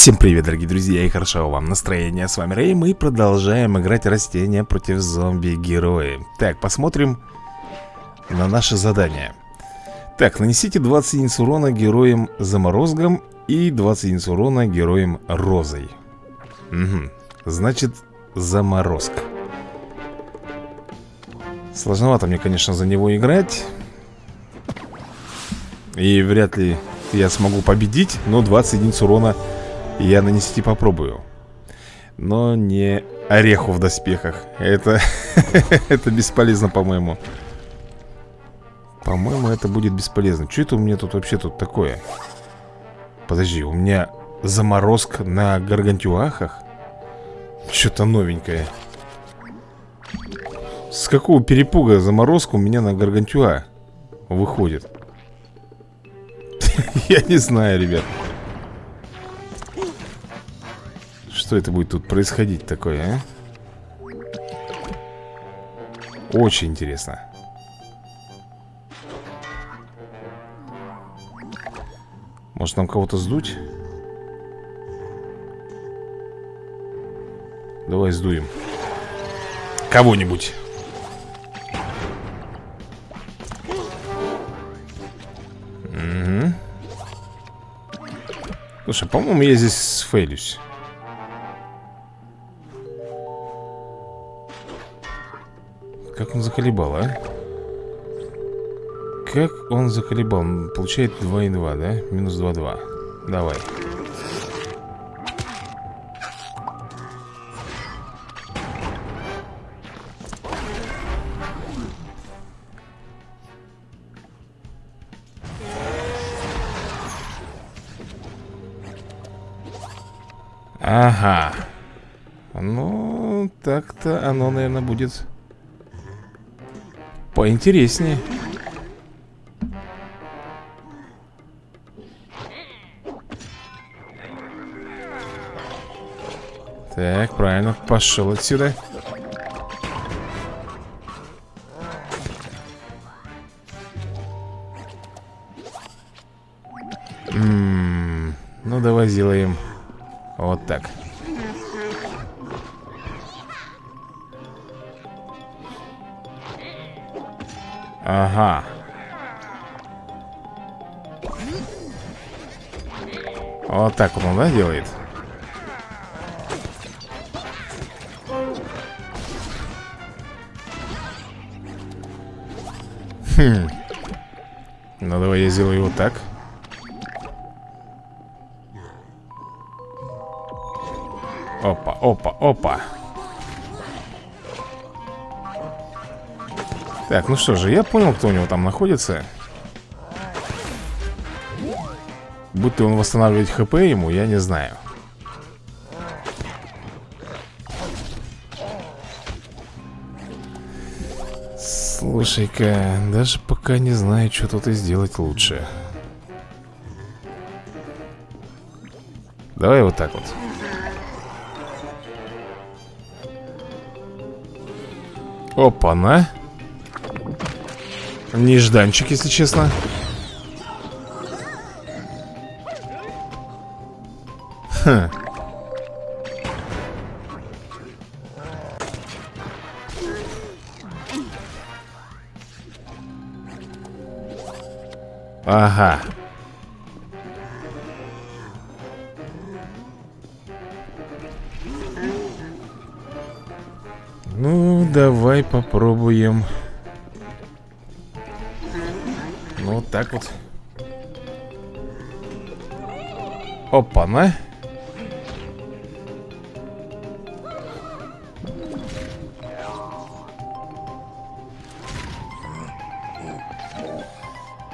Всем привет, дорогие друзья, и хорошо вам настроение. С вами Рэй, мы продолжаем играть растения против зомби-герои. Так, посмотрим на наше задание. Так, нанесите 20 единиц урона героям заморозком и 20 единиц урона героям розой. Угу, значит, заморозка. Сложновато мне, конечно, за него играть. И вряд ли я смогу победить, но 20 единиц урона я нанести попробую Но не ореху в доспехах Это, это бесполезно, по-моему По-моему, это будет бесполезно Что это у меня тут вообще тут такое? Подожди, у меня заморозка на гаргантюахах? Что-то новенькое С какого перепуга заморозка у меня на гаргантюа выходит? Я не знаю, ребят Что это будет тут происходить такое, а? Очень интересно Может нам кого-то сдуть? Давай сдуем Кого-нибудь Угу. Слушай, по-моему, я здесь сфейлюсь Как он заколебал, а? Как он заколебал? Получает 2,2, да? Минус 2,2 Давай Ага Ну, так-то оно, наверное, будет Поинтереснее. Так, правильно, пошел отсюда. М -м -м, Ну, давай сделаем вот так Ага. Вот так он, да, делает? Хм. Ну давай я сделаю вот так. Опа, опа, опа Так, ну что же, я понял, кто у него там находится. Будь то он восстанавливать хп ему, я не знаю. Слушай-ка, даже пока не знаю, что тут и сделать лучше. Давай вот так вот. Опа-на Нежданчик, если честно. Хм Ага. Ну, давай попробуем так вот. Опа-на.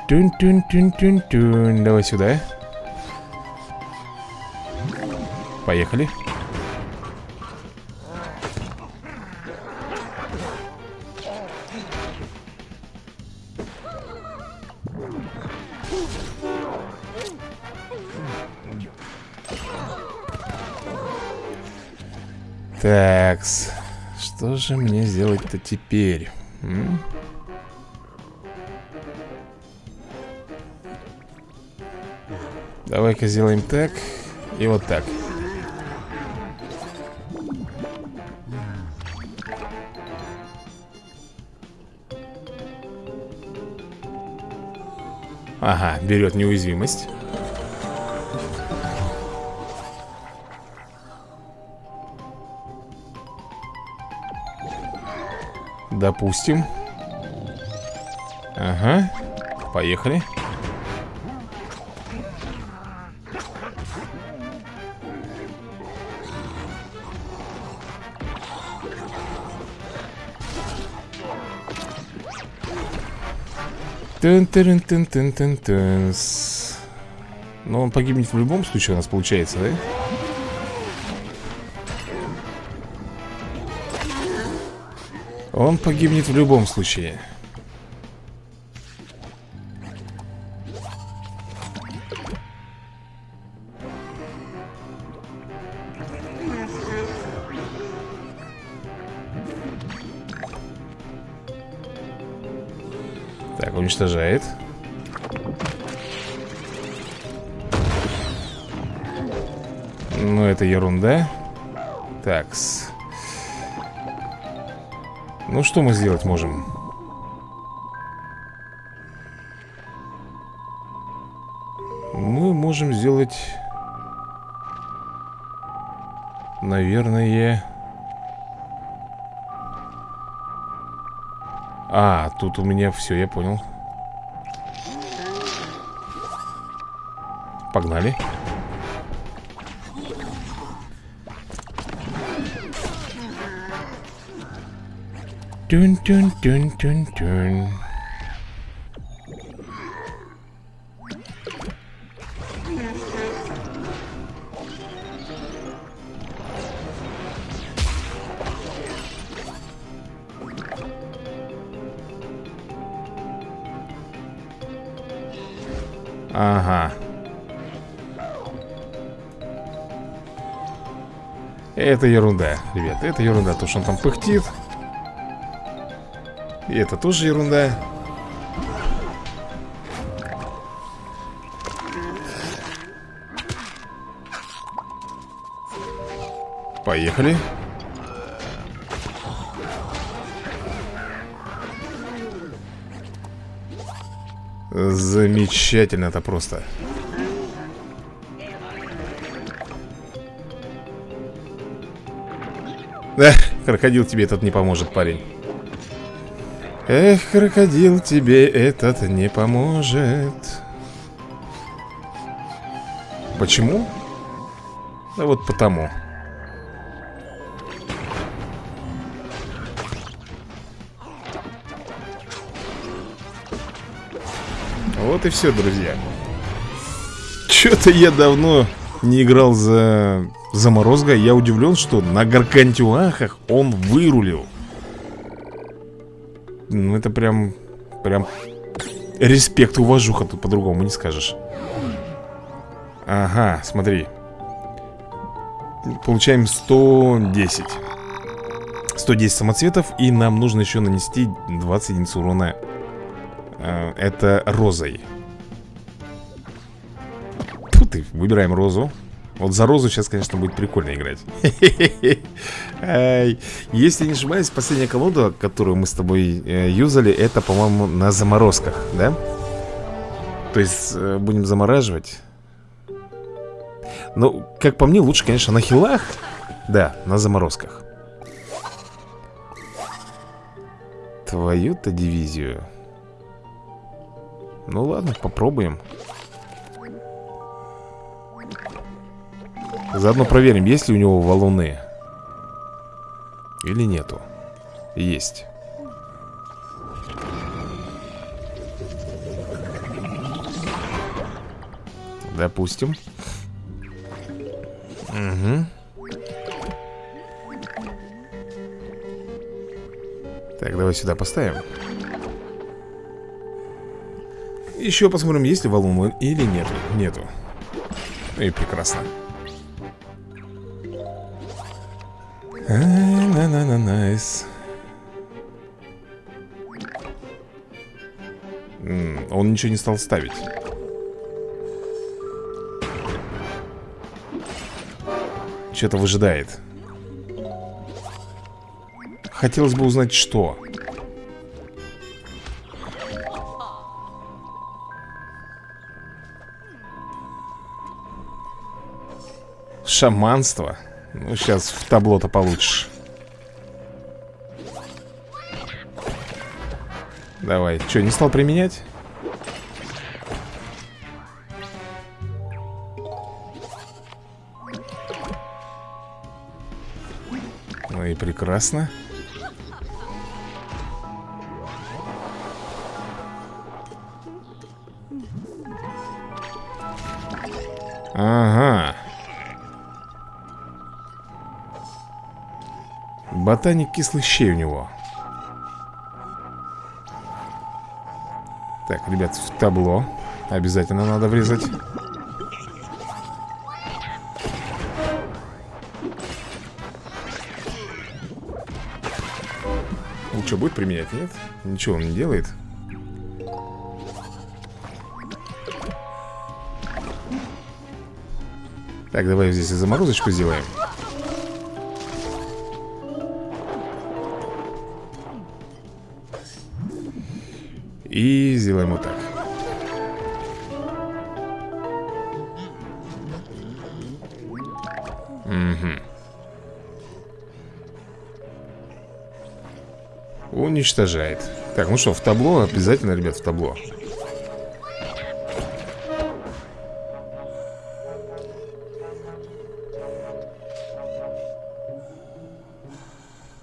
Тюн-тюн-тюн-тюн-тюн Давай сюда. Поехали Такс. Что же мне сделать-то теперь? Давай-ка сделаем так. И вот так Ага, берет неуязвимость Допустим. Ага. Поехали. Тын тын тын тын тын тын Но он погибнет в любом случае у нас получается, да? Он погибнет в любом случае. Так, уничтожает. Ну, это ерунда. Такс ну что мы сделать можем? Мы можем сделать... Наверное... А, тут у меня все, я понял Погнали Тюн тюн тюн тюн тюн Ага. Это ерунда, ребят, это ерунда То, что он там пыхтит это тоже ерунда. Поехали. Замечательно это просто. Да, крокодил тебе этот не поможет, парень Эх, крокодил, тебе этот не поможет. Почему? Да вот потому. Вот и все, друзья. Че-то я давно не играл за заморозка Я удивлен, что на гаргантюахах он вырулил ну, это прям... Прям... Респект, уважуха тут по-другому не скажешь. Ага, смотри. Получаем 110. 110 самоцветов, и нам нужно еще нанести 20 единиц урона. Э, это розой. Тут ты, выбираем розу. Вот за розу сейчас, конечно, будет прикольно играть. Если не ошибаюсь, последняя колода, которую мы с тобой э, юзали Это, по-моему, на заморозках, да? То есть э, будем замораживать. Ну, как по мне, лучше, конечно, на хилах. Да, на заморозках. Твою-то дивизию. Ну ладно, попробуем Заодно проверим, есть ли у него валуны Или нету. Есть. Допустим. Угу Так, давай сюда поставим. Еще посмотрим, есть ли валун или нету. Нету. И прекрасно Nice. Он ничего не стал ставить. Что-то выжидает Хотелось бы узнать, что Шаманство Ну, сейчас в табло-то получишь Давай, что, не стал применять? Ну и прекрасно. Ага. Ботаник кислых щей у него Так, ребят, в табло Обязательно надо врезать. Что, будет применять, нет? Ничего он не делает. Так, давай здесь заморозочку сделаем И сделаем вот так. Угу Уничтожает. Так, ну что, в табло Обязательно, ребят, в табло.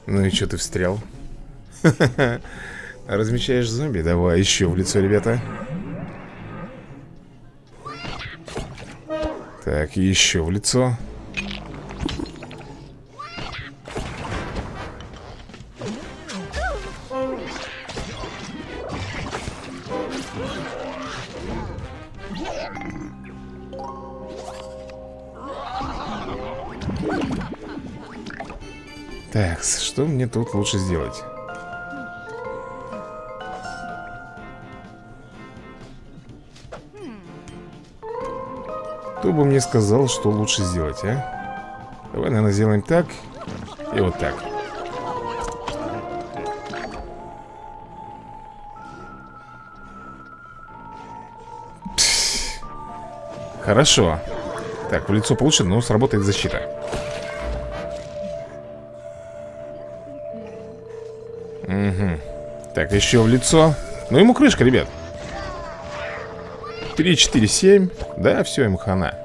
Ну и что ты встрял? Размещаешь зомби? Давай, еще в лицо, ребята Так, еще в лицо Так, что мне тут лучше сделать? Бы мне сказал, что лучше сделать, а? Давай, наверное, сделаем так И вот так. Хорошо. Так, в лицо получше, но сработает защита. Угу Так, еще в лицо. Ну ему крышка, ребят. 3, 4, 7 Да, все, ему хана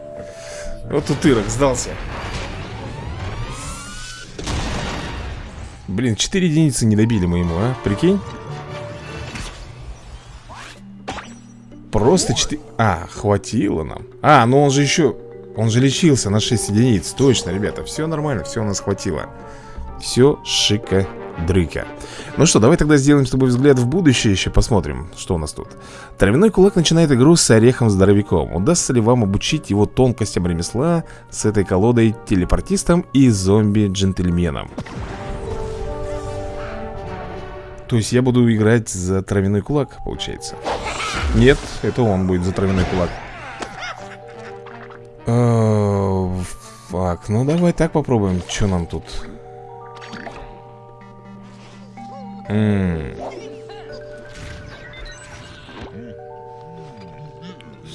Вот тут Ирок сдался. Блин, 4 единицы не добили мы ему, а? Прикинь? Просто 4... А, хватило нам. А, ну он же еще... Он же лечился на 6 единиц. Точно, ребята, все нормально, все у нас хватило. Все шика дрыка Ну что, давай тогда сделаем с тобой взгляд в будущее Еще посмотрим, что у нас тут. Травяной кулак начинает игру с орехом-здоровяком Удастся ли вам обучить его тонкостям ремесла С этой колодой телепортистом и зомби-джентльменом? То есть я буду играть за травяной кулак, получается? Нет, это он будет за травяной кулак. Э, Фак, ну давай так попробуем Что нам тут?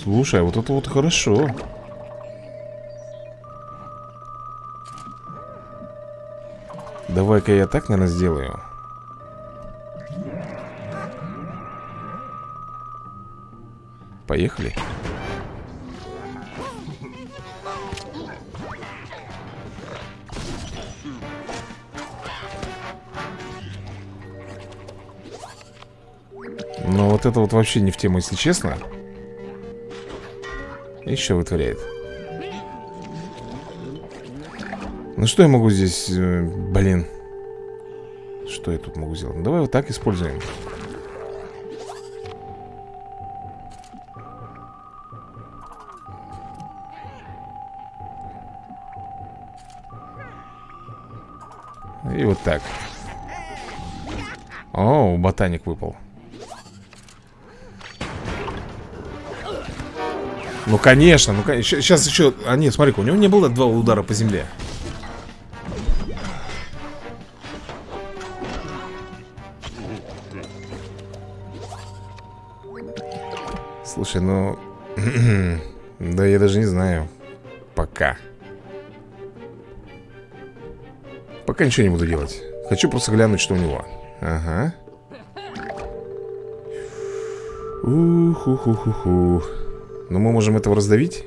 Слушай, а вот это вот хорошо. Давай-ка я так, наверное, сделаю. Поехали Но вот это вот вообще не в тему, если честно. Еще вытворяет. Ну что я могу здесь... Э, блин? Что я тут могу сделать? Ну, давай вот так используем. И вот так. О, ботаник выпал Ну, конечно, ну, конечно. Сейчас еще... А нет, смотри у него не было два удара по земле. Слушай, ну... да я даже не знаю. Пока. Пока ничего не буду делать. Хочу просто глянуть, что у него. Ага. Ух-ух-ух-ух. Но мы можем этого раздавить.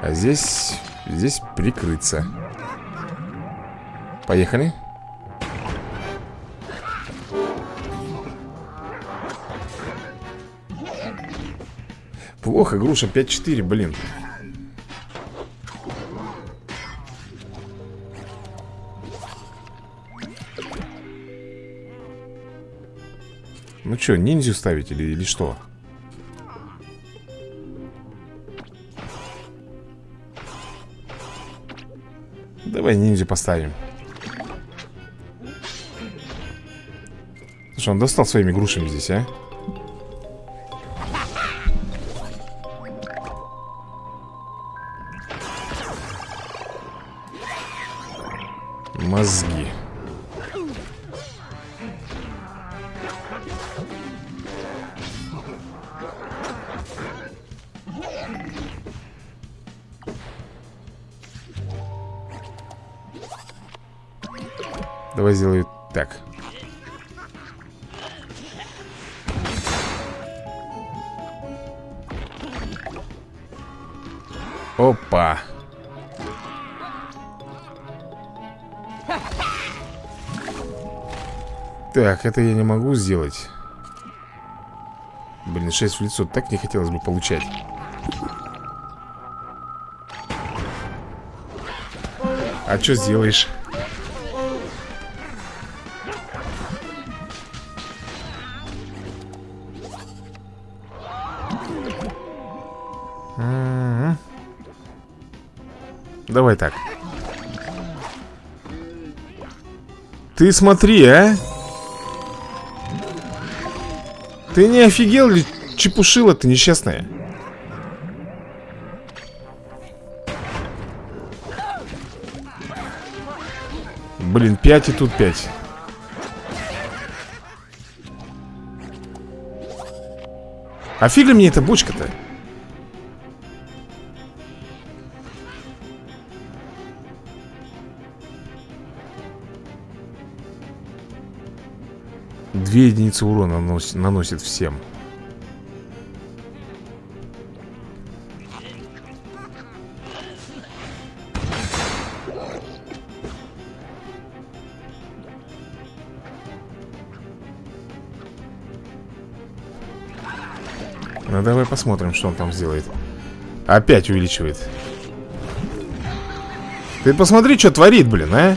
А здесь... Здесь прикрыться. Поехали. Плохо, груша 5-4, блин. Ну что, ниндзю ставить или, или что? Давай ниндзю поставим Слушай, он достал своими грушами здесь, а? Мозги сделаю так. Опа. Так, это я не могу сделать. Блин, 6 в лицо так не хотелось бы получать. А что сделаешь? Давай так. Ты смотри, а? Ты не офигел ли чепушила ты несчастная? Блин, 5 и тут 5 А фиг мне эта бочка-то? Две единицы урона наносит, наносит всем. Ну давай посмотрим, что он там сделает. Опять увеличивает. Ты посмотри, что творит, блин, а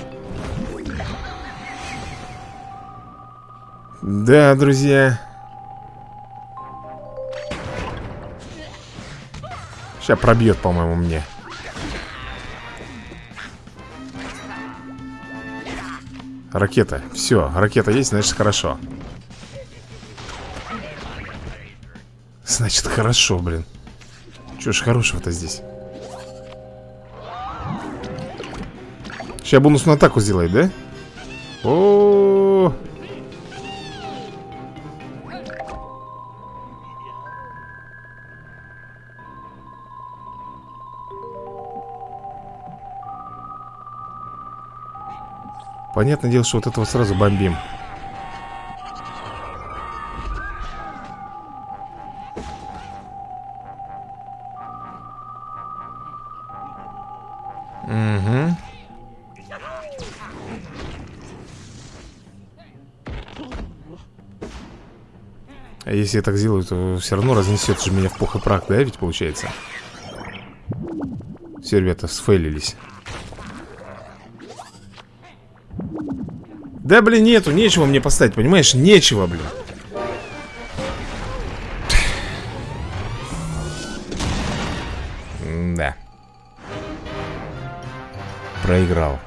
Да, друзья Сейчас пробьет, по-моему, мне Ракета, все, ракета есть, значит хорошо Значит, хорошо, блин Чего ж хорошего-то здесь? Сейчас бонусную атаку сделает, да? О, -о, -о. Понятное дело, что вот этого сразу бомбим Угу. А если я так сделаю, то все равно разнесет же меня в пух и прах, да, ведь получается? Все, ребята, сфейлились. Да, блин, нету, нечего мне поставить, понимаешь? Нечего, блин. Да. Проиграл.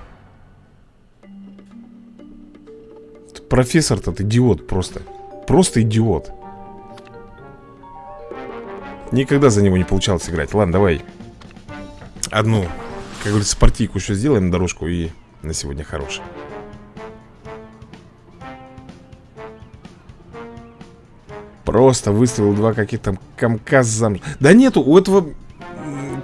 Профессор тот идиот просто. Просто идиот. Никогда за него не получалось играть. Ладно, давай. Одну, как говорится, партийку еще сделаем дорожку и на сегодня хорошая. Просто выставил два каких-то комка зам... Да нету, у этого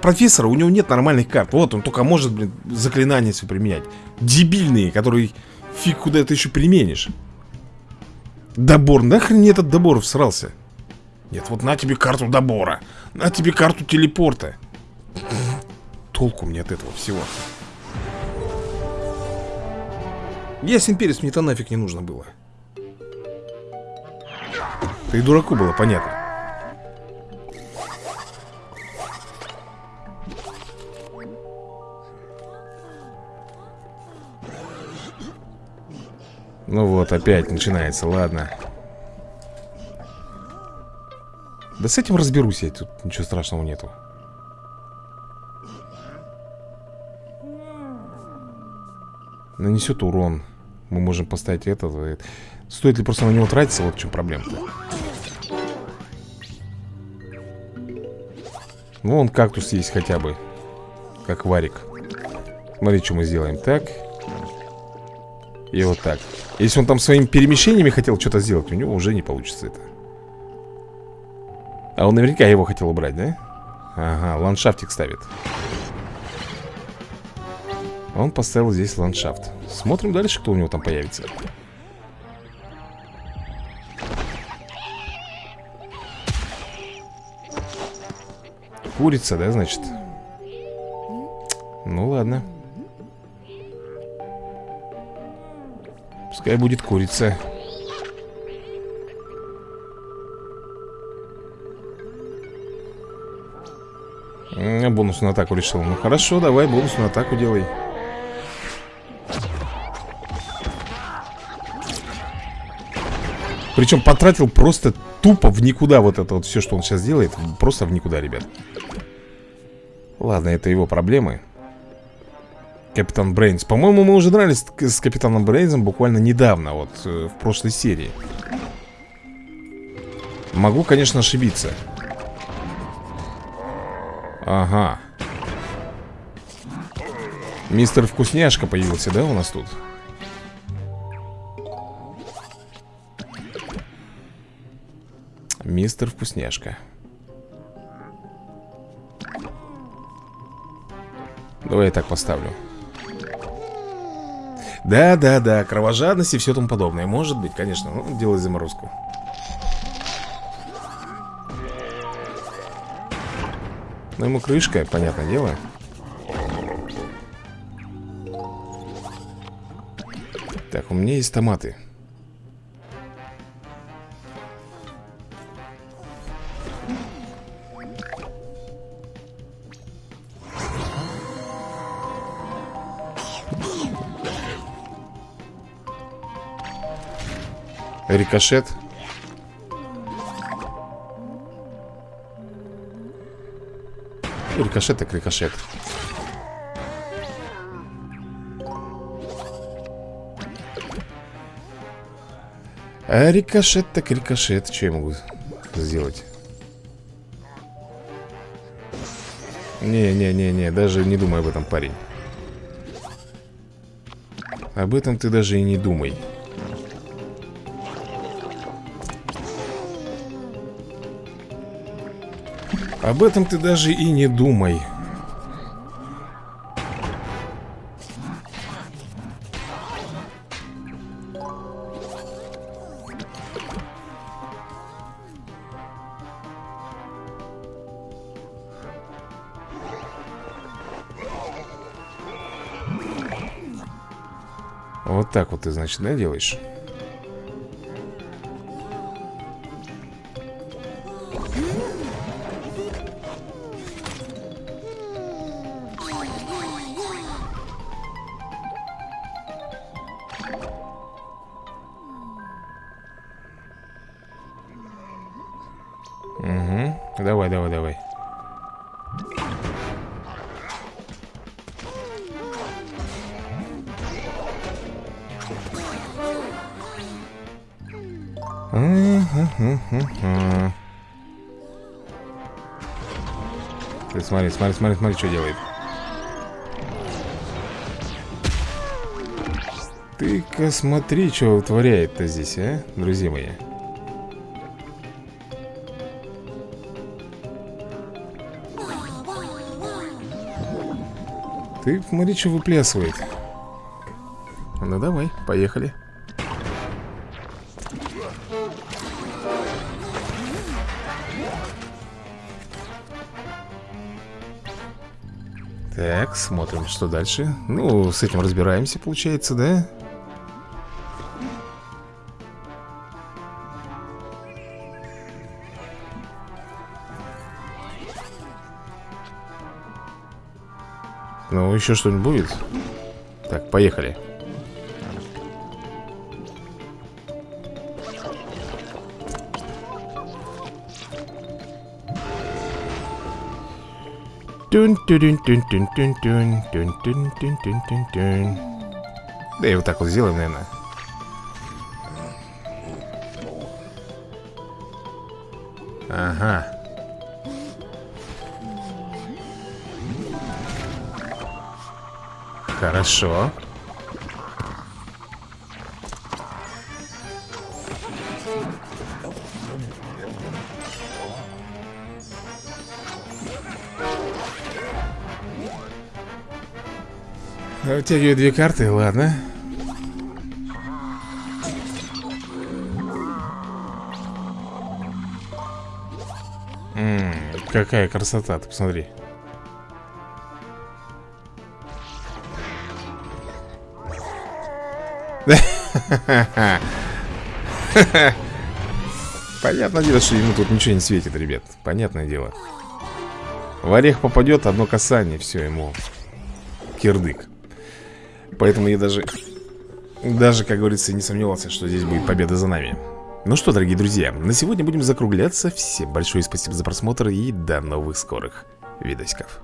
профессора, у него нет нормальных карт. Вот, он только может, блин, заклинания все применять. Дебильные, которые фиг куда это еще применишь. Добор, нахрен этот добор всрался? Нет, вот на тебе карту добора На тебе карту телепорта. Толку мне от этого всего. Ясен перец, мне-то нафиг не нужно было Да и дураку было понятно. Ну вот, опять начинается, ладно. Да с этим разберусь я, тут ничего страшного нету. Нанесет урон Мы можем поставить это Стоит ли просто на него тратиться, вот в чем проблема-то. Ну, он кактус есть хотя бы Как варик. Смотри, что мы сделаем. Так. И вот так. Если он там своими перемещениями хотел что-то сделать У него уже не получится это. А он наверняка его хотел убрать, да? Ага, ландшафтик ставит Он поставил здесь ландшафт. Смотрим дальше, кто у него там появится. Курица, да, значит? Ну ладно. Пускай будет курица. Бонусную атаку решил. Ну хорошо, давай бонусную атаку делай Причем потратил просто тупо в никуда вот это вот все, что он сейчас делает Просто в никуда, ребят. Ладно, это его проблемы. Капитан Брейнс. По-моему, мы уже дрались с Капитаном Брейнсом буквально недавно Вот э, в прошлой серии. Могу, конечно, ошибиться. Ага. Мистер Вкусняшка появился, да, у нас тут? Мистер Вкусняшка. Давай я так поставлю. Да-да-да, кровожадность и все тому подобное. Может быть, конечно, ну, делай заморозку. Ну ему крышка, понятное дело. Так, у меня есть томаты Рикошет. Рикошет так рикошет. А рикошет так рикошет. Что я могу сделать? Не-не-не-не Даже не думай об этом, парень. Об этом ты даже и не думай Об этом ты даже и не думай. Вот так вот ты, значит, да, делаешь? Ты смотри, смотри, смотри, смотри, что делает. Ты-ка смотри, что творяет-то здесь, а, друзья мои. Ты смотри, что выплясывает Ну давай, поехали. Так, смотрим, что дальше. Ну, с этим разбираемся, получается, да? Ну, еще что-нибудь будет? Так, поехали. Тюн тюн тюн тюн тюн тюн тюн тюн тюн тюн тюн тюн Да и вот так вот сделаем, наверное. Ага Хорошо. Вытягиваю две карты, ладно. М -м, Какая красота, ты посмотри Понятное дело, что ему тут ничего не светит, ребят. Понятное дело. В орех попадет одно касание, все ему Кирдык. Поэтому я даже Даже, как говорится, не сомневался, что здесь будет победа за нами. Ну что, дорогие друзья, на сегодня будем закругляться. Всем большое спасибо за просмотр И до новых скорых видосиков